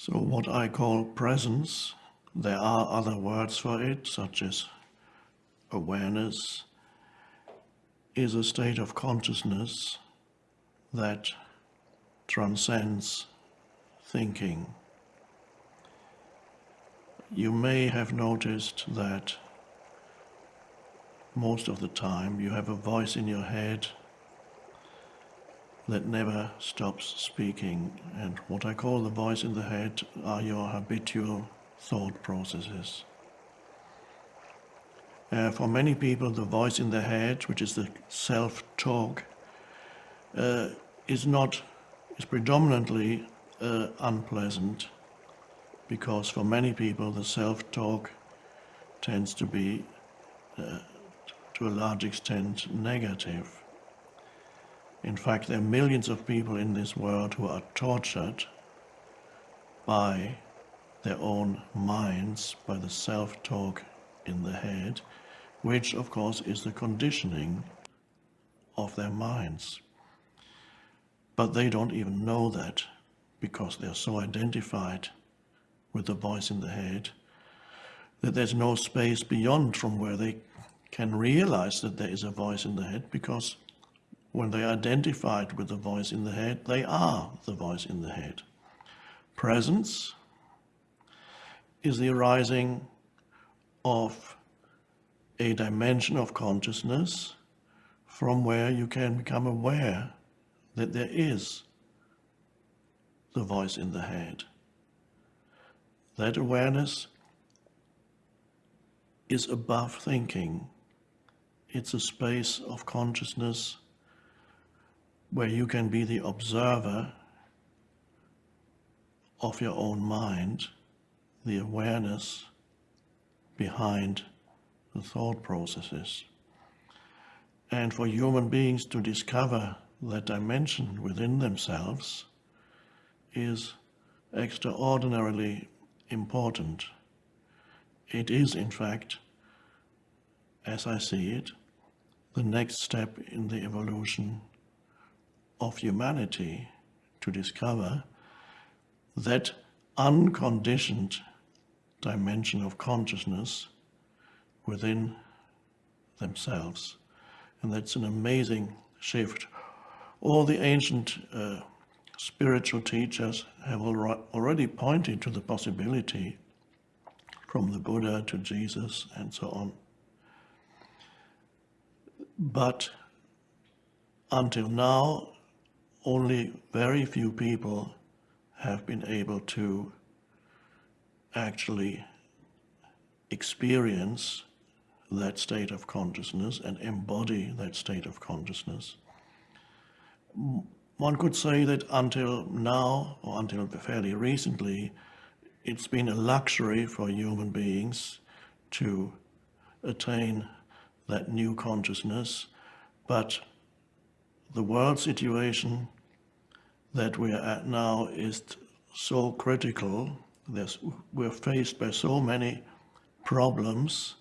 So what I call presence, there are other words for it, such as awareness, is a state of consciousness that transcends thinking. You may have noticed that most of the time you have a voice in your head that never stops speaking. And what I call the voice in the head are your habitual thought processes. Uh, for many people, the voice in the head, which is the self-talk, uh, is not, is predominantly uh, unpleasant because for many people the self-talk tends to be uh, to a large extent negative. In fact, there are millions of people in this world who are tortured by their own minds, by the self-talk in the head, which of course is the conditioning of their minds. But they don't even know that because they're so identified with the voice in the head that there's no space beyond from where they can realize that there is a voice in the head because when they are identified with the voice in the head, they are the voice in the head. Presence is the arising of a dimension of consciousness from where you can become aware that there is the voice in the head. That awareness is above thinking. It's a space of consciousness where you can be the observer of your own mind, the awareness behind the thought processes. And for human beings to discover that dimension within themselves is extraordinarily important. It is, in fact, as I see it, the next step in the evolution of humanity to discover that unconditioned dimension of consciousness within themselves. And that's an amazing shift. All the ancient uh, spiritual teachers have already pointed to the possibility from the Buddha to Jesus and so on. But until now, only very few people have been able to actually experience that state of consciousness and embody that state of consciousness. One could say that until now, or until fairly recently, it's been a luxury for human beings to attain that new consciousness, but the world situation that we are at now is so critical. There's, we're faced by so many problems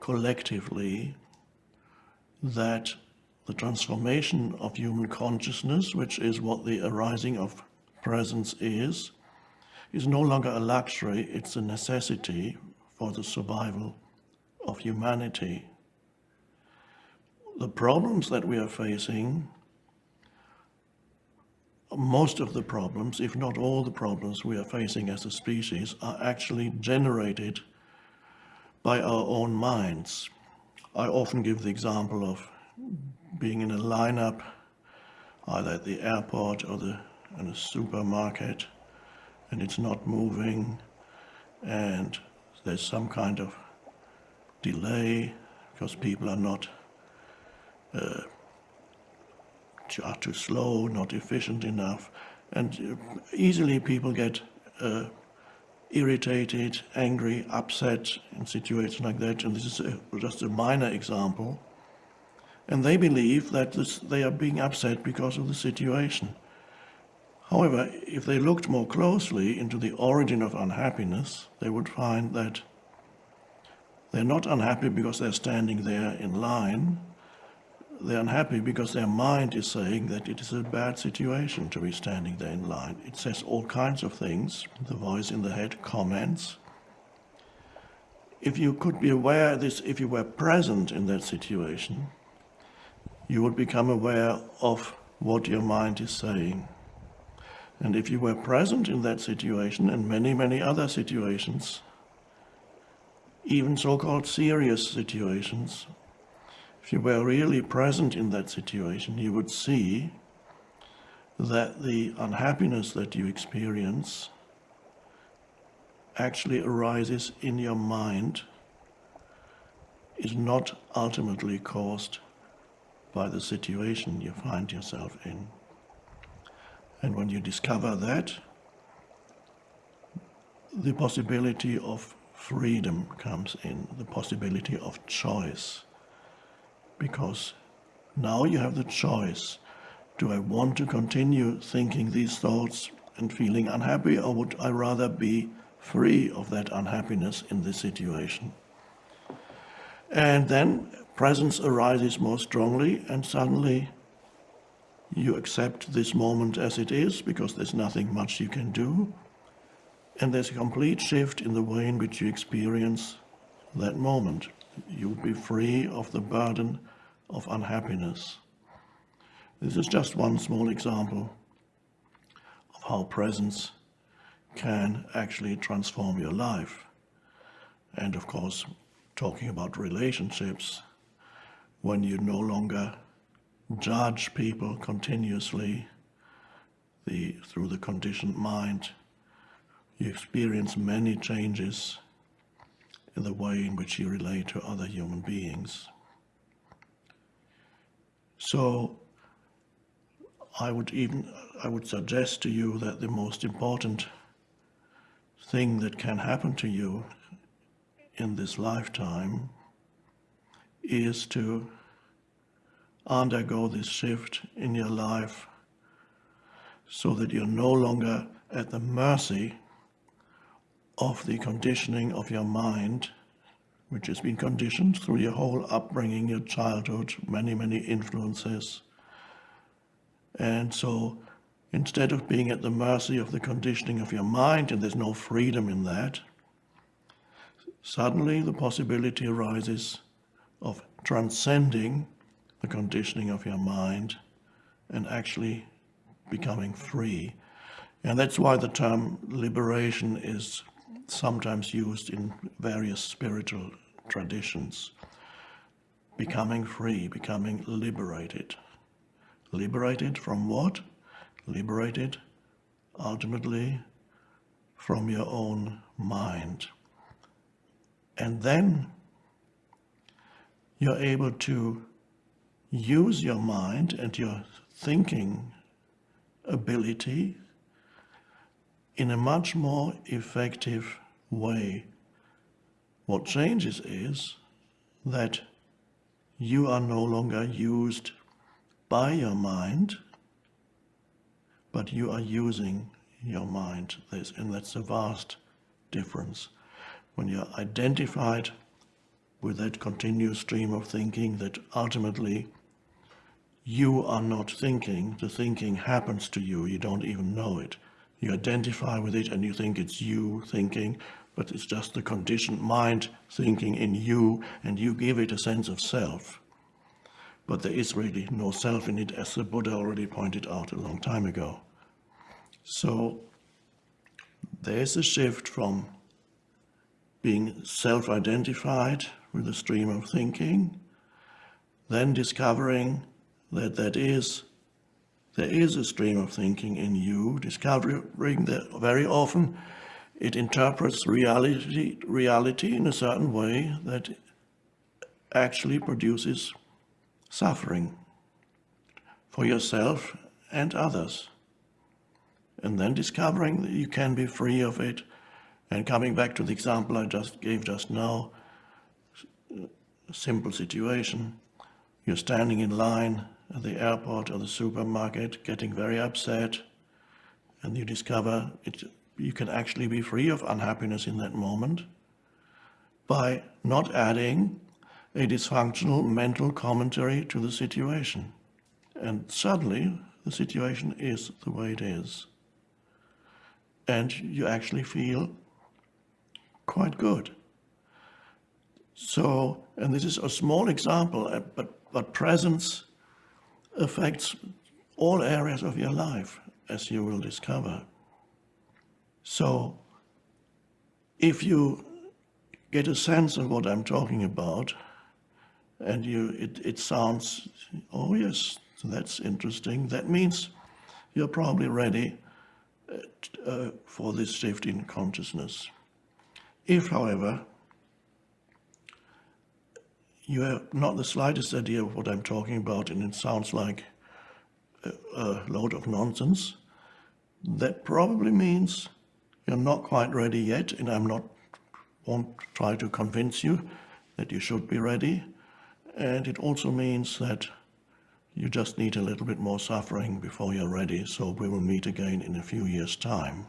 collectively that the transformation of human consciousness, which is what the arising of presence is, is no longer a luxury, it's a necessity for the survival of humanity. The problems that we are facing, most of the problems, if not all the problems we are facing as a species, are actually generated by our own minds. I often give the example of being in a lineup, either at the airport or the, in a supermarket, and it's not moving, and there's some kind of delay because people are not uh, are too slow, not efficient enough, and easily people get uh, irritated, angry, upset in situations like that, and this is a, just a minor example, and they believe that this, they are being upset because of the situation. However, if they looked more closely into the origin of unhappiness, they would find that they're not unhappy because they're standing there in line. They're unhappy because their mind is saying that it is a bad situation to be standing there in line. It says all kinds of things. The voice in the head comments. If you could be aware of this, if you were present in that situation, you would become aware of what your mind is saying. And if you were present in that situation and many, many other situations, even so-called serious situations, if you were really present in that situation, you would see that the unhappiness that you experience actually arises in your mind is not ultimately caused by the situation you find yourself in. And when you discover that, the possibility of freedom comes in, the possibility of choice. Because now you have the choice. Do I want to continue thinking these thoughts and feeling unhappy or would I rather be free of that unhappiness in this situation? And then presence arises more strongly and suddenly you accept this moment as it is because there's nothing much you can do. And there's a complete shift in the way in which you experience that moment. You'll be free of the burden of unhappiness. This is just one small example of how presence can actually transform your life. And of course, talking about relationships, when you no longer judge people continuously the, through the conditioned mind, you experience many changes in the way in which you relate to other human beings. So I would even, I would suggest to you that the most important thing that can happen to you in this lifetime is to undergo this shift in your life so that you're no longer at the mercy of the conditioning of your mind, which has been conditioned through your whole upbringing, your childhood, many, many influences. And so instead of being at the mercy of the conditioning of your mind, and there's no freedom in that, suddenly the possibility arises of transcending the conditioning of your mind and actually becoming free. And that's why the term liberation is sometimes used in various spiritual traditions. Becoming free, becoming liberated. Liberated from what? Liberated ultimately from your own mind. And then you're able to use your mind and your thinking ability in a much more effective way. What changes is that you are no longer used by your mind, but you are using your mind. This, and that's a vast difference. When you're identified with that continuous stream of thinking that ultimately you are not thinking, the thinking happens to you, you don't even know it. You identify with it and you think it's you thinking, but it's just the conditioned mind thinking in you and you give it a sense of self. But there is really no self in it, as the Buddha already pointed out a long time ago. So there's a shift from being self-identified with the stream of thinking, then discovering that that is, there is a stream of thinking in you, discovering that very often it interprets reality, reality in a certain way that actually produces suffering for yourself and others. And then discovering that you can be free of it and coming back to the example I just gave just now, simple situation, you're standing in line at the airport or the supermarket getting very upset and you discover it, you can actually be free of unhappiness in that moment by not adding a dysfunctional mental commentary to the situation. And suddenly the situation is the way it is. And you actually feel quite good. So, and this is a small example, uh, but, but presence affects all areas of your life, as you will discover. So, if you get a sense of what I'm talking about, and you, it, it sounds, oh yes, that's interesting, that means you're probably ready uh, uh, for this shift in consciousness. If, however, you have not the slightest idea of what I'm talking about and it sounds like a, a load of nonsense, that probably means you're not quite ready yet and I'm not won't try to convince you that you should be ready. And it also means that you just need a little bit more suffering before you're ready. So we will meet again in a few years time.